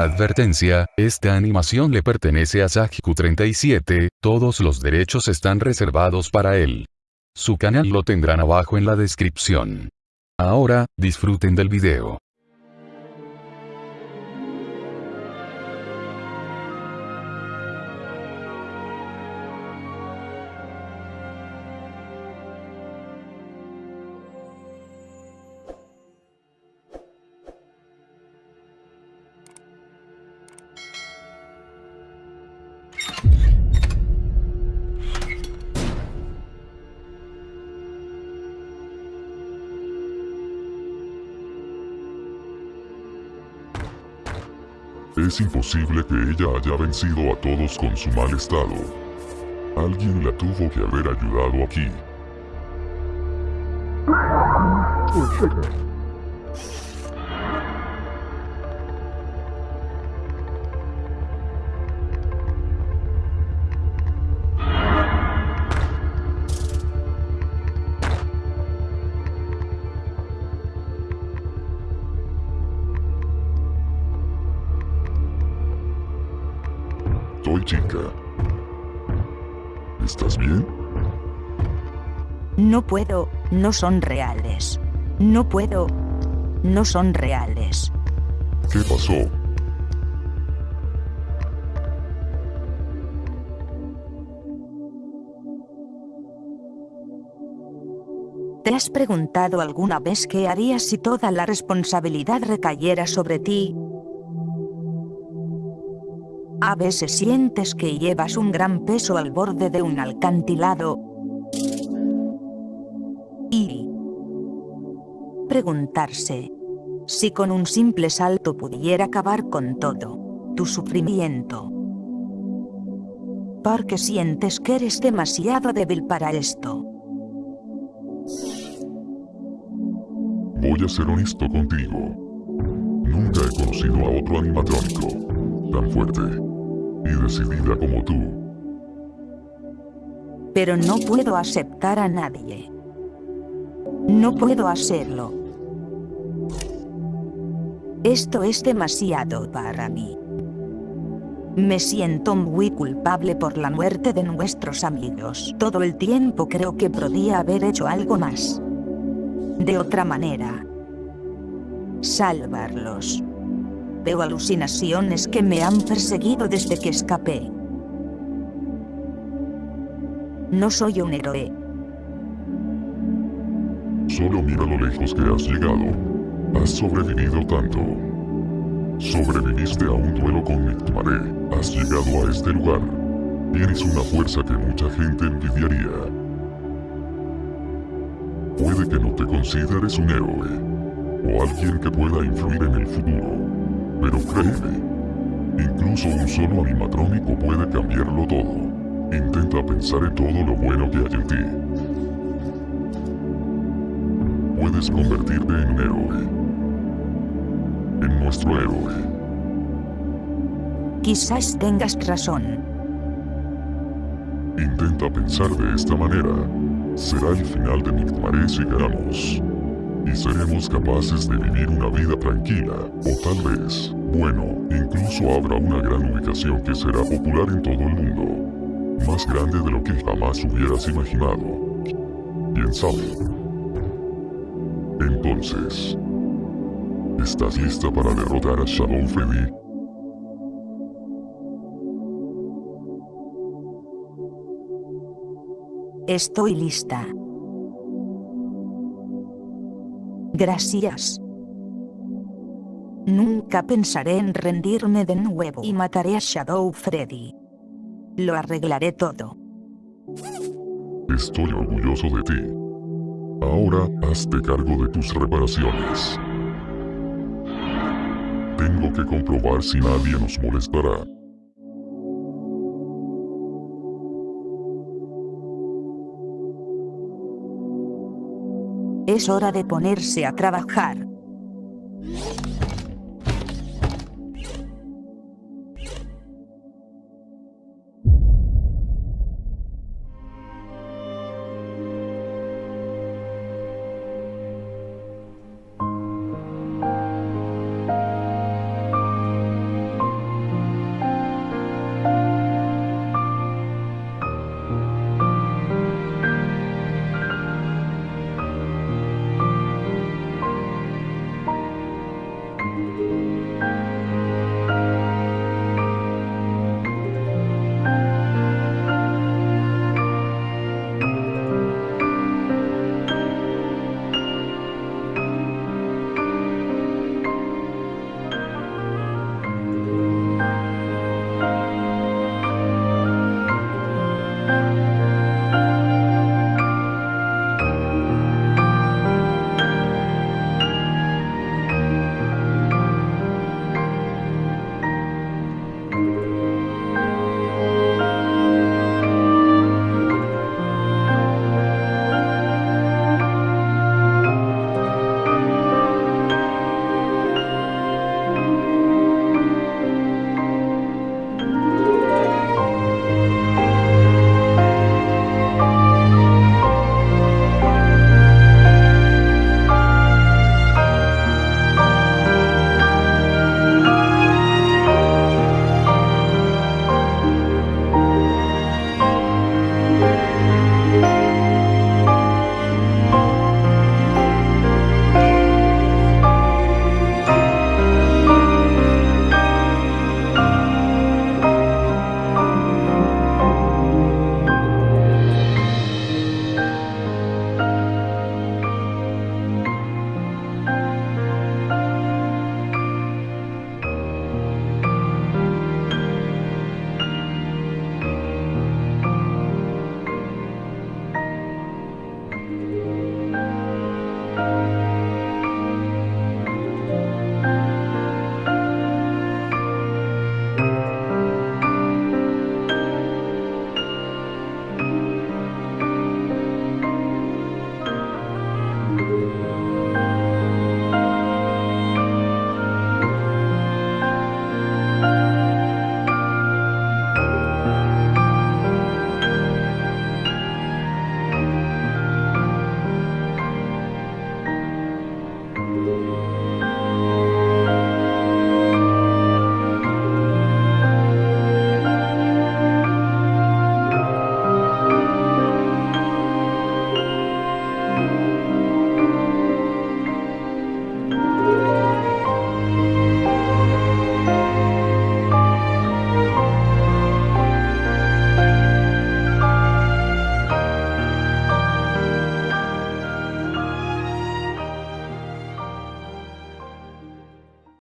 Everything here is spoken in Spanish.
Advertencia, esta animación le pertenece a Sajiku37, todos los derechos están reservados para él. Su canal lo tendrán abajo en la descripción. Ahora, disfruten del video. Es imposible que ella haya vencido a todos con su mal estado. Alguien la tuvo que haber ayudado aquí. Toy chica. ¿Estás bien? No puedo, no son reales. No puedo, no son reales. ¿Qué pasó? ¿Te has preguntado alguna vez qué harías si toda la responsabilidad recayera sobre ti? A veces sientes que llevas un gran peso al borde de un alcantilado. Y preguntarse si con un simple salto pudiera acabar con todo tu sufrimiento. Porque sientes que eres demasiado débil para esto. Voy a ser honesto contigo. Nunca he conocido a otro animatrónico tan fuerte y decidida como tú. Pero no puedo aceptar a nadie. No puedo hacerlo. Esto es demasiado para mí. Me siento muy culpable por la muerte de nuestros amigos. Todo el tiempo creo que podía haber hecho algo más. De otra manera. Salvarlos. Veo alucinaciones que me han perseguido desde que escapé. No soy un héroe. Solo mira lo lejos que has llegado. Has sobrevivido tanto. Sobreviviste a un duelo con Mictmaré. Has llegado a este lugar. Tienes una fuerza que mucha gente envidiaría. Puede que no te consideres un héroe, o alguien que pueda influir en el futuro. Pero créeme, incluso un solo animatrónico puede cambiarlo todo. Intenta pensar en todo lo bueno que hay en ti. Puedes convertirte en un héroe. En nuestro héroe. Quizás tengas razón. Intenta pensar de esta manera. Será el final de Mictmaré si ganamos. Y seremos capaces de vivir una vida tranquila. O tal vez, bueno, incluso habrá una gran ubicación que será popular en todo el mundo. Más grande de lo que jamás hubieras imaginado. ¿Quién sabe? Entonces, ¿estás lista para derrotar a Shadow Freddy? Estoy lista. Gracias. Nunca pensaré en rendirme de nuevo y mataré a Shadow Freddy. Lo arreglaré todo. Estoy orgulloso de ti. Ahora, hazte cargo de tus reparaciones. Tengo que comprobar si nadie nos molestará. Es hora de ponerse a trabajar.